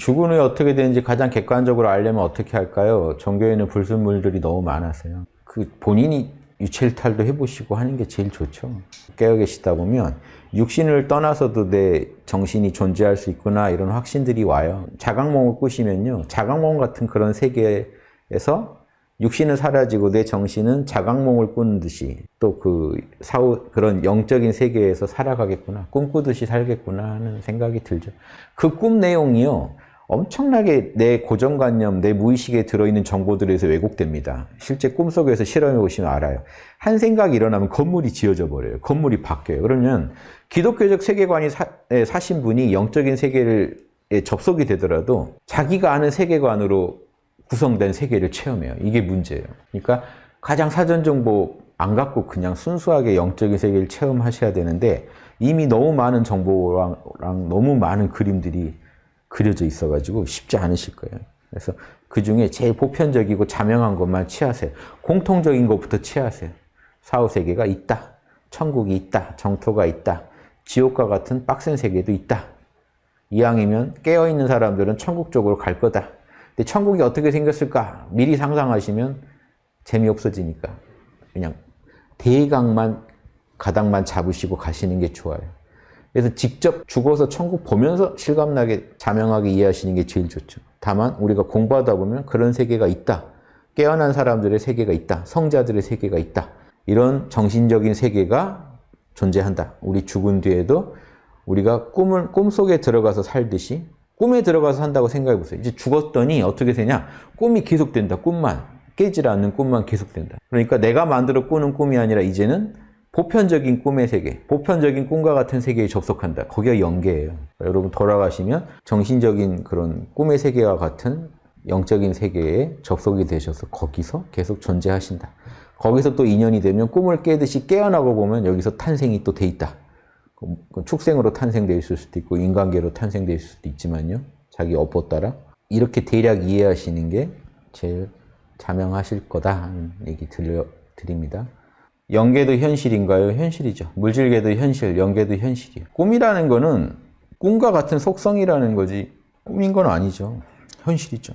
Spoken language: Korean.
죽은 후에 어떻게 되는지 가장 객관적으로 알려면 어떻게 할까요? 종교에는 불순물들이 너무 많아서요. 그 본인이 유체일탈도 해보시고 하는 게 제일 좋죠. 깨어 계시다 보면 육신을 떠나서도 내 정신이 존재할 수 있구나 이런 확신들이 와요. 자각몽을 꾸시면요. 자각몽 같은 그런 세계에서 육신은 사라지고 내 정신은 자각몽을 꾸는 듯이 또 그 사후 그런 영적인 세계에서 살아가겠구나 꿈꾸듯이 살겠구나 하는 생각이 들죠. 그 꿈 내용이요. 엄청나게 내 고정관념, 내 무의식에 들어있는 정보들에서 왜곡됩니다. 실제 꿈속에서 실험해 보시면 알아요. 한 생각이 일어나면 건물이 지어져 버려요. 건물이 바뀌어요. 그러면 기독교적 세계관이 사, 에 사신 분이 영적인 세계를 에 접속이 되더라도 자기가 아는 세계관으로 구성된 세계를 체험해요. 이게 문제예요. 그러니까 가장 사전 정보 안 갖고 그냥 순수하게 영적인 세계를 체험하셔야 되는데 이미 너무 많은 정보랑 너무 많은 그림들이 그려져 있어가지고 쉽지 않으실 거예요. 그래서 그 중에 제일 보편적이고 자명한 것만 취하세요. 공통적인 것부터 취하세요. 사후세계가 있다. 천국이 있다. 정토가 있다. 지옥과 같은 빡센 세계도 있다. 이왕이면 깨어있는 사람들은 천국 쪽으로 갈 거다. 근데 천국이 어떻게 생겼을까? 미리 상상하시면 재미없어지니까 그냥 대강만 가닥만 잡으시고 가시는 게 좋아요. 그래서 직접 죽어서 천국 보면서 실감나게 자명하게 이해하시는 게 제일 좋죠. 다만 우리가 공부하다 보면 그런 세계가 있다. 깨어난 사람들의 세계가 있다. 성자들의 세계가 있다. 이런 정신적인 세계가 존재한다. 우리 죽은 뒤에도 우리가 꿈을 꿈속에 들어가서 살듯이 꿈에 들어가서 산다고 생각해 보세요. 이제 죽었더니 어떻게 되냐? 꿈이 계속된다. 꿈만. 깨질 않는 꿈만 계속된다. 그러니까 내가 만들어 꾸는 꿈이 아니라 이제는 보편적인 꿈의 세계, 보편적인 꿈과 같은 세계에 접속한다. 거기가 영계예요. 여러분 돌아가시면 정신적인 그런 꿈의 세계와 같은 영적인 세계에 접속이 되셔서 거기서 계속 존재하신다. 거기서 또 인연이 되면 꿈을 깨듯이 깨어나고 보면 여기서 탄생이 또 돼 있다. 그 축생으로 탄생되어 있을 수도 있고 인간계로 탄생되어 있을 수도 있지만요. 자기 업보 따라 이렇게 대략 이해하시는 게 제일 자명하실 거다 하는 얘기 들려 드립니다. 영계도 현실인가요? 현실이죠. 물질계도 현실, 영계도 현실이에요. 꿈이라는 거는 꿈과 같은 속성이라는 거지 꿈인 건 아니죠. 현실이죠.